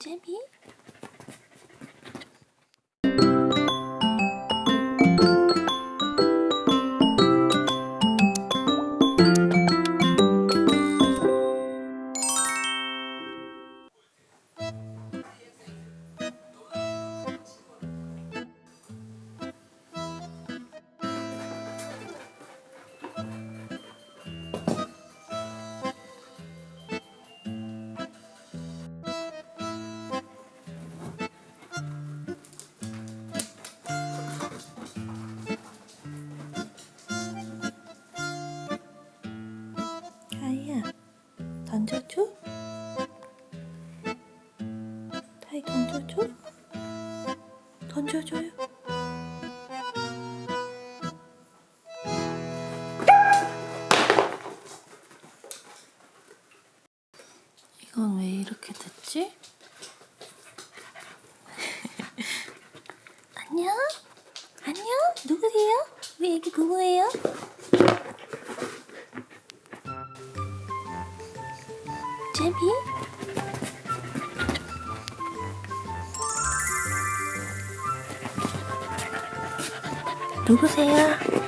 제비? 던져줘? 타이 던져줘? 던져줘요? 이건 왜 이렇게 됐지? 안녕? 안녕? 누구세요? 우리 애기 누구예요? 제비? 누구세요?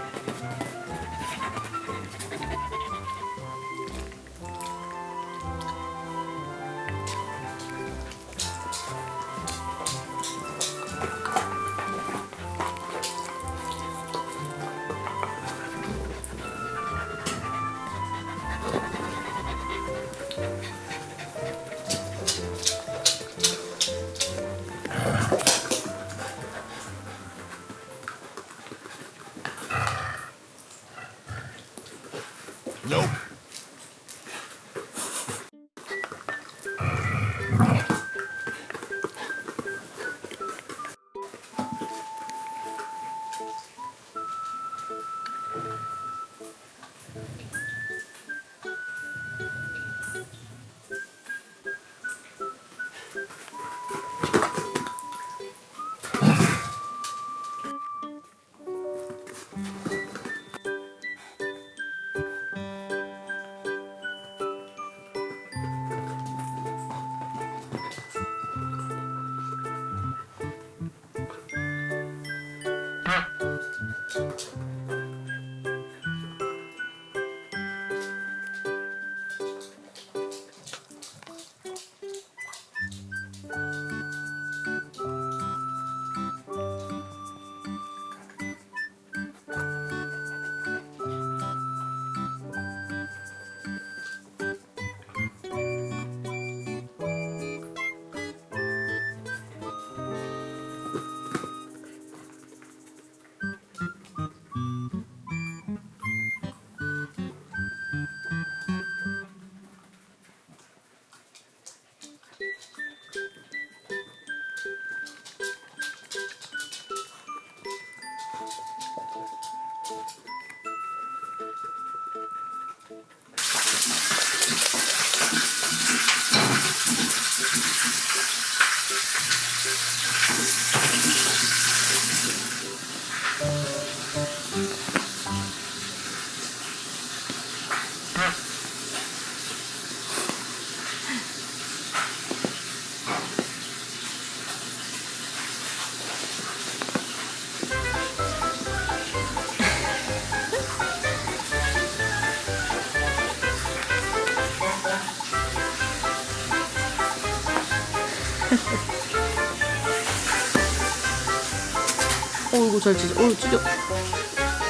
어 이거 잘 찢어. 어 찢어.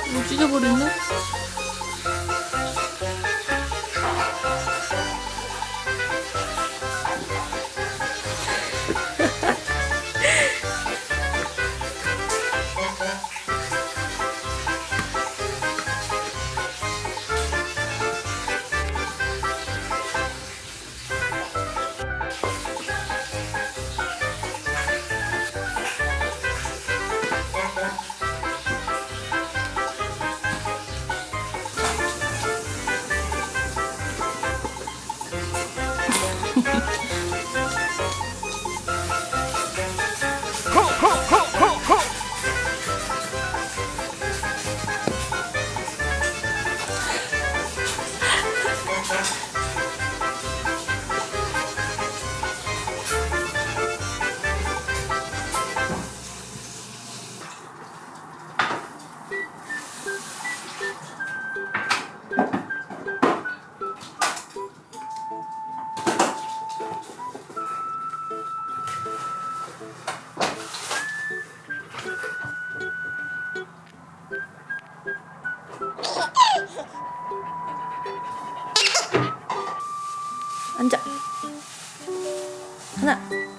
이거 찢어버렸네 앉아. 하나.